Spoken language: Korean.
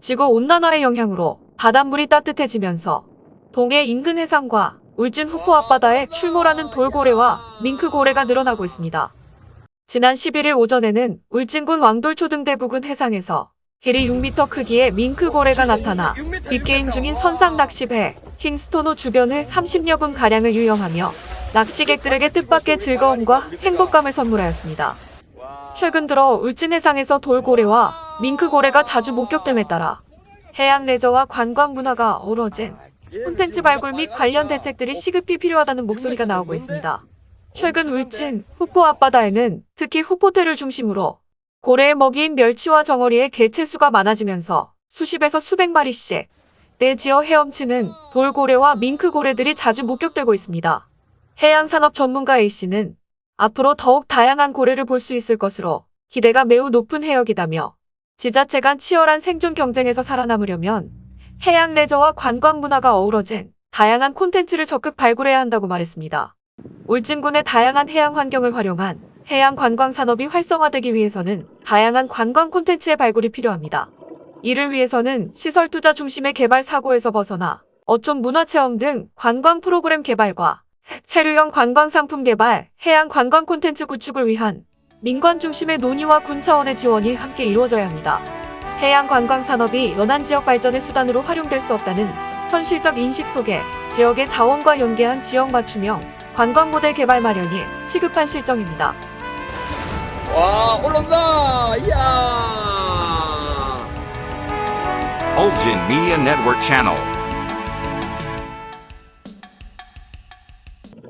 지구 온난화의 영향으로 바닷물이 따뜻해지면서 동해 인근 해상과 울진 후포 앞바다에 출몰하는 돌고래와 밍크고래가 늘어나고 있습니다. 지난 11일 오전에는 울진군 왕돌초 등 대 부근 해상에서 길이 6m 크기의 밍크고래가 나타나 빅게임 중인 선상 낚시배 킹스토노 주변을 30여 분 가량을 유영하며 낚시객들에게 뜻밖의 즐거움과 행복감을 선물하였습니다. 최근 들어 울진 해상에서 돌고래와 밍크 고래가 자주 목격됨에 따라 해양 레저와 관광 문화가 어우러진 콘텐츠 발굴 및 관련 대책들이 시급히 필요하다는 목소리가 나오고 있습니다. 최근 울진, 후포 앞바다에는 특히 후포대를 중심으로 고래의 먹이인 멸치와 정어리의 개체수가 많아지면서 수십에서 수백 마리씩 내지어 헤엄치는 돌고래와 밍크고래들이 자주 목격되고 있습니다. 해양산업 전문가 A씨는 앞으로 더욱 다양한 고래를 볼 수 있을 것으로 기대가 매우 높은 해역이다며 지자체 간 치열한 생존 경쟁에서 살아남으려면 해양 레저와 관광 문화가 어우러진 다양한 콘텐츠를 적극 발굴해야 한다고 말했습니다. 울진군의 다양한 해양 환경을 활용한 해양 관광 산업이 활성화되기 위해서는 다양한 관광 콘텐츠의 발굴이 필요합니다. 이를 위해서는 시설 투자 중심의 개발 사고에서 벗어나 어촌 문화체험 등 관광 프로그램 개발과 체류형 관광 상품 개발, 해양 관광 콘텐츠 구축을 위한 민관 중심의 논의와 군 차원의 지원이 함께 이루어져야 합니다. 해양 관광 산업이 연안 지역 발전의 수단으로 활용될 수 없다는 현실적 인식 속에 지역의 자원과 연계한 지역 맞춤형 관광 모델 개발 마련이 시급한 실정입니다. 와 올라온다 이야 Ulgin Media Network Channel.